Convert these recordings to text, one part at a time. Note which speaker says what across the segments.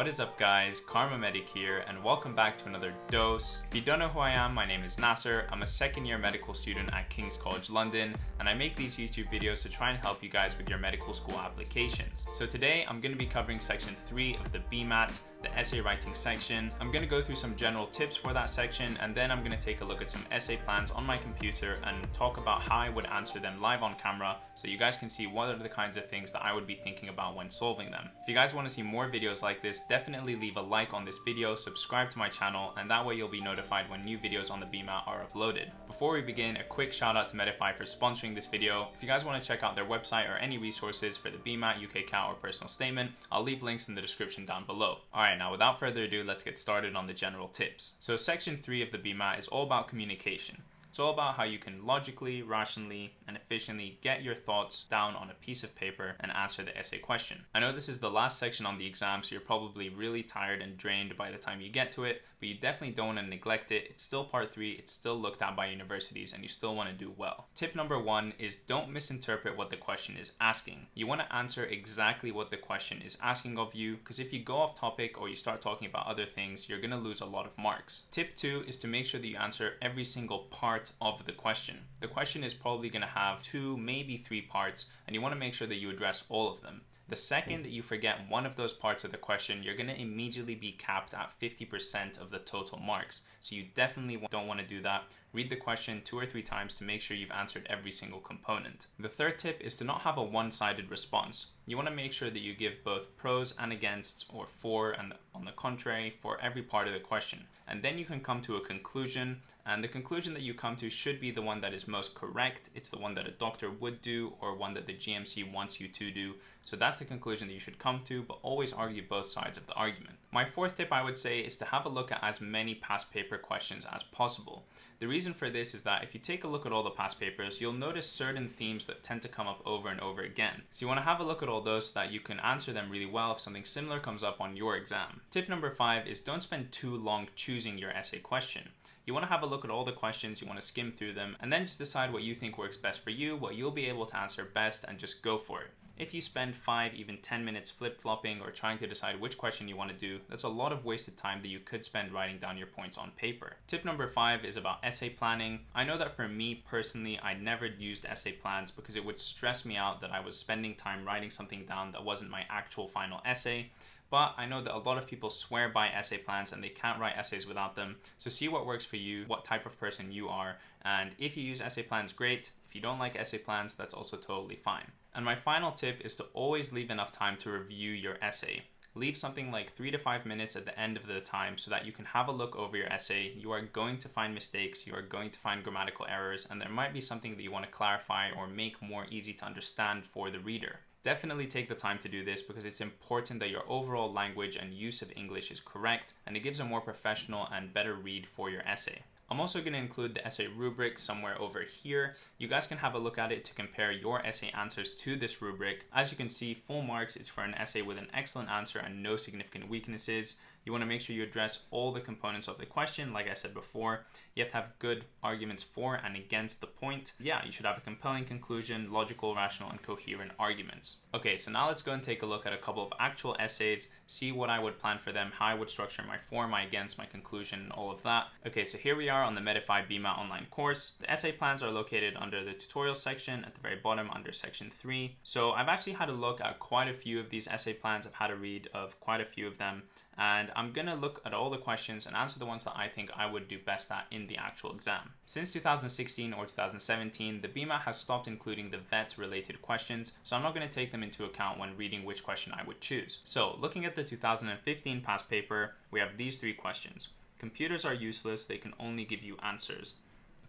Speaker 1: What is up guys, Kharma Medic here and welcome back to another dose. If you don't know who I am, my name is Nasser. I'm a second year medical student at King's College London and I make these YouTube videos to try and help you guys with your medical school applications. So today I'm going to be covering section 3 of the BMAT the essay writing section. I'm going to go through some general tips for that section and then I'm going to take a look at some essay plans on my computer and talk about how I would answer them live on camera so you guys can see what are the kinds of things that I would be thinking about when solving them. If you guys want to see more videos like this, definitely leave a like on this video, subscribe to my channel, and that way you'll be notified when new videos on the BMAT are uploaded. Before we begin, a quick shout out to Medify for sponsoring this video. If you guys want to check out their website or any resources for the BMAT, UK CAT, or personal statement, I'll leave links in the description down below. Alright, Now without further ado, let's get started on the general tips. So section 3 of the BMAT is all about communication. It's all about how you can logically, rationally, and efficiently get your thoughts down on a piece of paper and answer the essay question. I know this is the last section on the exam, so you're probably really tired and drained by the time you get to it, but you definitely don't want to neglect it. It's still part three, it's still looked at by universities, and you still want to do well. Tip number one is don't misinterpret what the question is asking. You want to answer exactly what the question is asking of you, because if you go off topic or you start talking about other things, you're going to lose a lot of marks. Tip two is to make sure that you answer every single part of the question. The question is probably going to have two, maybe three parts, and you want to make sure that you address all of them. The second that you forget one of those parts of the question, you're going to immediately be capped at 50% of the total marks. So you definitely don't want to do that. Read the question two or three times to make sure you've answered every single component. The third tip is to not have a one-sided response. You want to make sure that you give both pros and against or for and on the contrary for every part of the question and then you can come to a conclusion and the conclusion that you come to should be the one that is most correct. It's the one that a doctor would do or one that the GMC wants you to do. So that's the conclusion that you should come to, but always argue both sides of the argument. My fourth tip I would say is to have a look at as many past paper questions as possible. The reason for this is that if you take a look at all the past papers, you'll notice certain themes that tend to come up over and over again. So you want to have a look at all those so that you can answer them really well if something similar comes up on your exam. Tip number five is don't spend too long choosing your essay question. You want to have a look at all the questions, you want to skim through them, and then just decide what you think works best for you, what you'll be able to answer best, and just go for it. If you spend 5, even 10 minutes flip-flopping or trying to decide which question you want to do, that's a lot of wasted time that you could spend writing down your points on paper. Tip number 5 is about essay planning. I know that for me personally, I never used essay plans because it would stress me out that I was spending time writing something down that wasn't my actual final essay but I know that a lot of people swear by essay plans and they can't write essays without them. So see what works for you, what type of person you are, and if you use essay plans, great. If you don't like essay plans, that's also totally fine. And my final tip is to always leave enough time to review your essay. Leave something like three to five minutes at the end of the time so that you can have a look over your essay. You are going to find mistakes, you are going to find grammatical errors, and there might be something that you want to clarify or make more easy to understand for the reader. Definitely take the time to do this because it's important that your overall language and use of English is correct and it gives a more professional and better read for your essay. I'm also going to include the essay rubric somewhere over here. You guys can have a look at it to compare your essay answers to this rubric. As you can see, full marks is for an essay with an excellent answer and no significant weaknesses. You want to make sure you address all the components of the question. Like I said before, you have to have good arguments for and against the point. Yeah, you should have a compelling conclusion, logical, rational, and coherent arguments. Okay, so now let's go and take a look at a couple of actual essays, see what I would plan for them, how I would structure my for, my against, my conclusion, and all of that. Okay, so here we are on the Medify BMAT online course. The essay plans are located under the tutorial section at the very bottom under section 3. So I've actually had a look at quite a few of these essay plans. I've had a read of quite a few of them and I'm gonna look at all the questions and answer the ones that I think I would do best at in the actual exam. Since 2016 or 2017, the BMAT has stopped including the VET related questions, so I'm not gonna take them into account when reading which question I would choose. So looking at the 2015 past paper, we have these three questions. Computers are useless, they can only give you answers.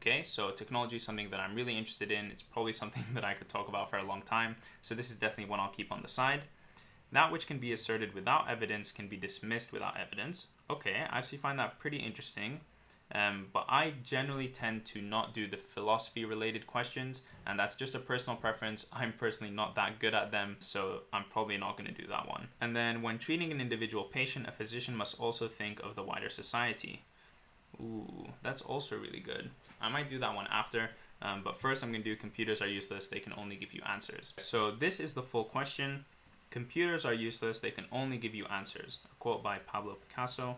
Speaker 1: Okay, so technology is something that I'm really interested in. It's probably something that I could talk about for a long time. So this is definitely one I'll keep on the side. That which can be asserted without evidence can be dismissed without evidence. Okay, I actually find that pretty interesting. Um, but I generally tend to not do the philosophy related questions, and that's just a personal preference. I'm personally not that good at them, so I'm probably not going to do that one. And then, when treating an individual patient, a physician must also think of the wider society. Ooh, that's also really good. I might do that one after, um, but first I'm going to do computers are useless, they can only give you answers. So, this is the full question. Computers are useless, they can only give you answers. A quote by Pablo Picasso.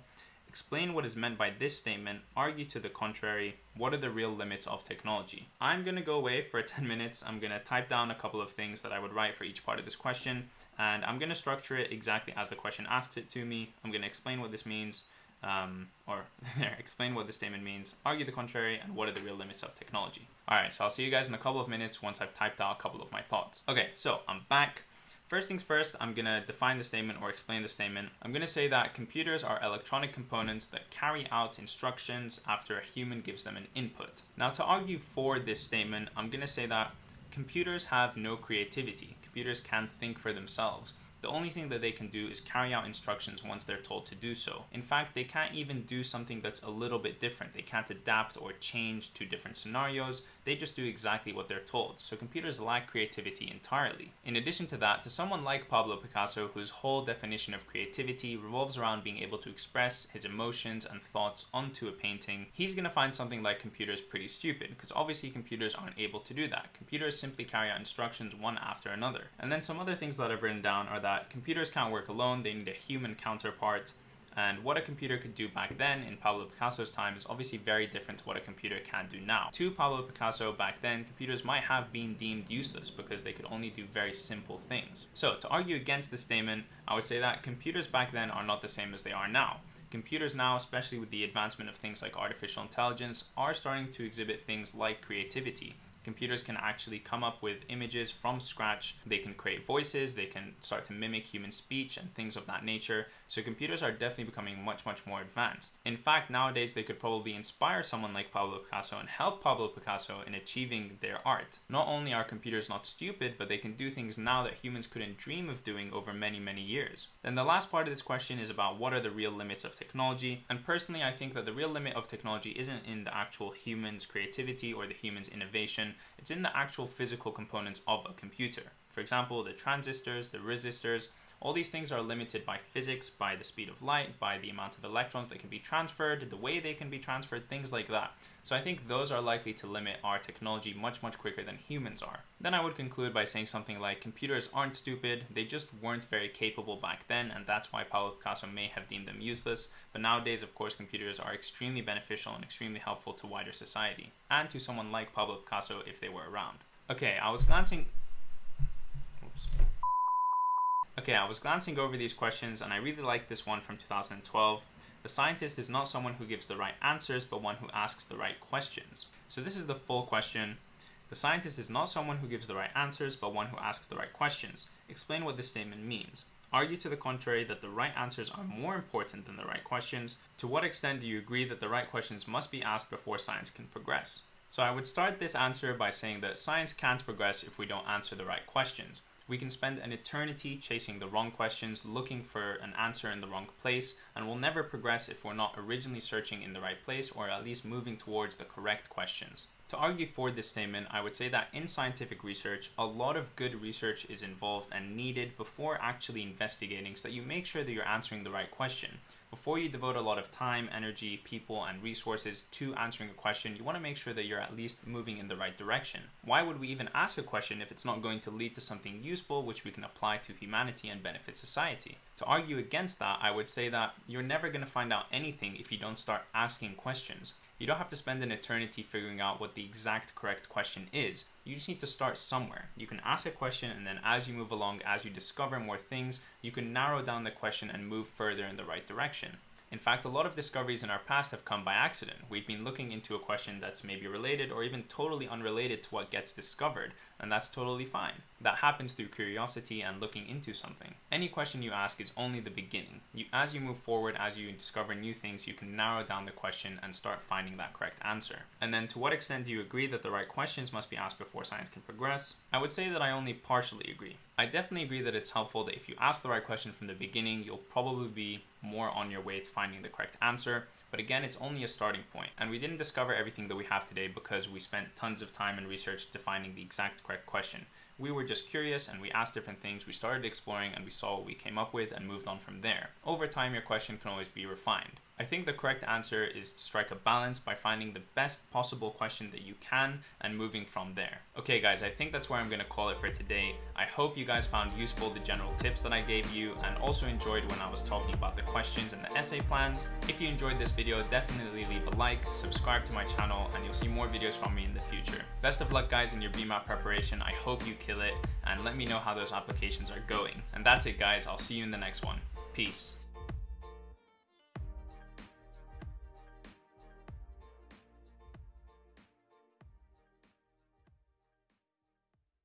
Speaker 1: Explain what is meant by this statement, argue to the contrary, what are the real limits of technology? I'm gonna go away for 10 minutes, I'm gonna type down a couple of things that I would write for each part of this question, and I'm gonna structure it exactly as the question asks it to me. I'm gonna explain what this means, um, or explain what the statement means, argue the contrary, and what are the real limits of technology. Alright, so I'll see you guys in a couple of minutes once I've typed out a couple of my thoughts. Okay, so I'm back. First things first, I'm going to define the statement or explain the statement. I'm going to say that computers are electronic components that carry out instructions after a human gives them an input. Now to argue for this statement, I'm going to say that computers have no creativity. Computers can't think for themselves. The only thing that they can do is carry out instructions once they're told to do so. In fact, they can't even do something that's a little bit different. They can't adapt or change to different scenarios. They just do exactly what they're told. So computers lack creativity entirely. In addition to that, to someone like Pablo Picasso, whose whole definition of creativity revolves around being able to express his emotions and thoughts onto a painting, he's gonna find something like computers pretty stupid, because obviously computers aren't able to do that. Computers simply carry out instructions one after another. And then some other things that I've written down are that that computers can't work alone, they need a human counterpart. And what a computer could do back then in Pablo Picasso's time is obviously very different to what a computer can do now. To Pablo Picasso back then, computers might have been deemed useless because they could only do very simple things. So to argue against this statement, I would say that computers back then are not the same as they are now. Computers now, especially with the advancement of things like artificial intelligence, are starting to exhibit things like creativity computers can actually come up with images from scratch. They can create voices, they can start to mimic human speech and things of that nature. So computers are definitely becoming much, much more advanced. In fact, nowadays they could probably inspire someone like Pablo Picasso and help Pablo Picasso in achieving their art. Not only are computers not stupid, but they can do things now that humans couldn't dream of doing over many, many years. Then the last part of this question is about what are the real limits of technology. And personally, I think that the real limit of technology isn't in the actual human's creativity or the human's innovation, it's in the actual physical components of a computer. For example, the transistors, the resistors, all these things are limited by physics, by the speed of light, by the amount of electrons that can be transferred, the way they can be transferred, things like that. So I think those are likely to limit our technology much, much quicker than humans are. Then I would conclude by saying something like computers aren't stupid, they just weren't very capable back then, and that's why Pablo Picasso may have deemed them useless. But nowadays, of course, computers are extremely beneficial and extremely helpful to wider society, and to someone like Pablo Picasso if they were around. Okay, I was glancing Okay, I was glancing over these questions and I really like this one from 2012. The scientist is not someone who gives the right answers, but one who asks the right questions. So this is the full question. The scientist is not someone who gives the right answers, but one who asks the right questions. Explain what this statement means. Argue to the contrary that the right answers are more important than the right questions. To what extent do you agree that the right questions must be asked before science can progress? So I would start this answer by saying that science can't progress if we don't answer the right questions. We can spend an eternity chasing the wrong questions, looking for an answer in the wrong place, and we'll never progress if we're not originally searching in the right place or at least moving towards the correct questions. To argue for this statement, I would say that in scientific research, a lot of good research is involved and needed before actually investigating so that you make sure that you're answering the right question. Before you devote a lot of time, energy, people, and resources to answering a question, you want to make sure that you're at least moving in the right direction. Why would we even ask a question if it's not going to lead to something useful which we can apply to humanity and benefit society? To argue against that, I would say that you're never going to find out anything if you don't start asking questions. You don't have to spend an eternity figuring out what the exact correct question is. You just need to start somewhere. You can ask a question and then as you move along, as you discover more things, you can narrow down the question and move further in the right direction. In fact, a lot of discoveries in our past have come by accident. We've been looking into a question that's maybe related or even totally unrelated to what gets discovered, and that's totally fine. That happens through curiosity and looking into something. Any question you ask is only the beginning. You, as you move forward, as you discover new things, you can narrow down the question and start finding that correct answer. And then to what extent do you agree that the right questions must be asked before science can progress? I would say that I only partially agree. I definitely agree that it's helpful that if you ask the right question from the beginning, you'll probably be more on your way to finding the correct answer. But again, it's only a starting point, and we didn't discover everything that we have today because we spent tons of time and research defining the exact correct question. We were just curious and we asked different things, we started exploring and we saw what we came up with and moved on from there. Over time, your question can always be refined. I think the correct answer is to strike a balance by finding the best possible question that you can and moving from there. Okay guys, I think that's where I'm gonna call it for today. I hope you guys found useful the general tips that I gave you and also enjoyed when I was talking about the questions and the essay plans. If you enjoyed this video, definitely leave a like, subscribe to my channel, and you'll see more videos from me in the future. Best of luck guys in your BMAT preparation. I hope you kill it and let me know how those applications are going. And that's it guys, I'll see you in the next one. Peace.